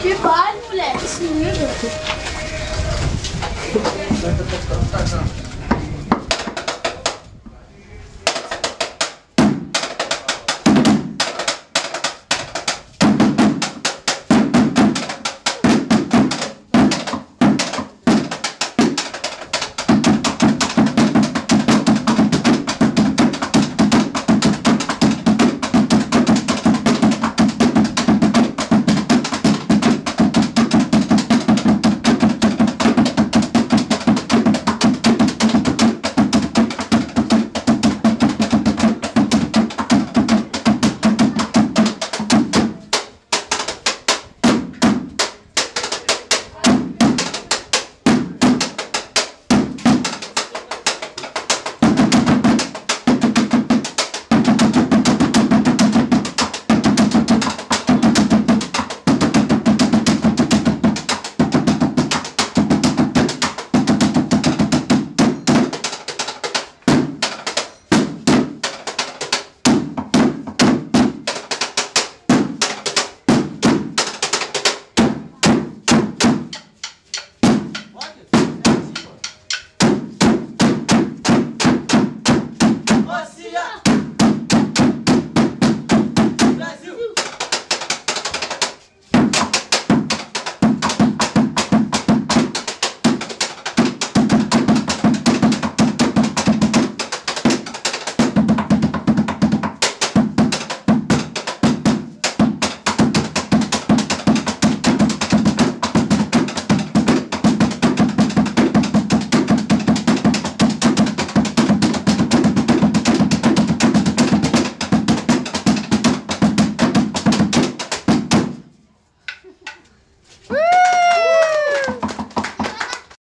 Que vale, moleque? Esse livro.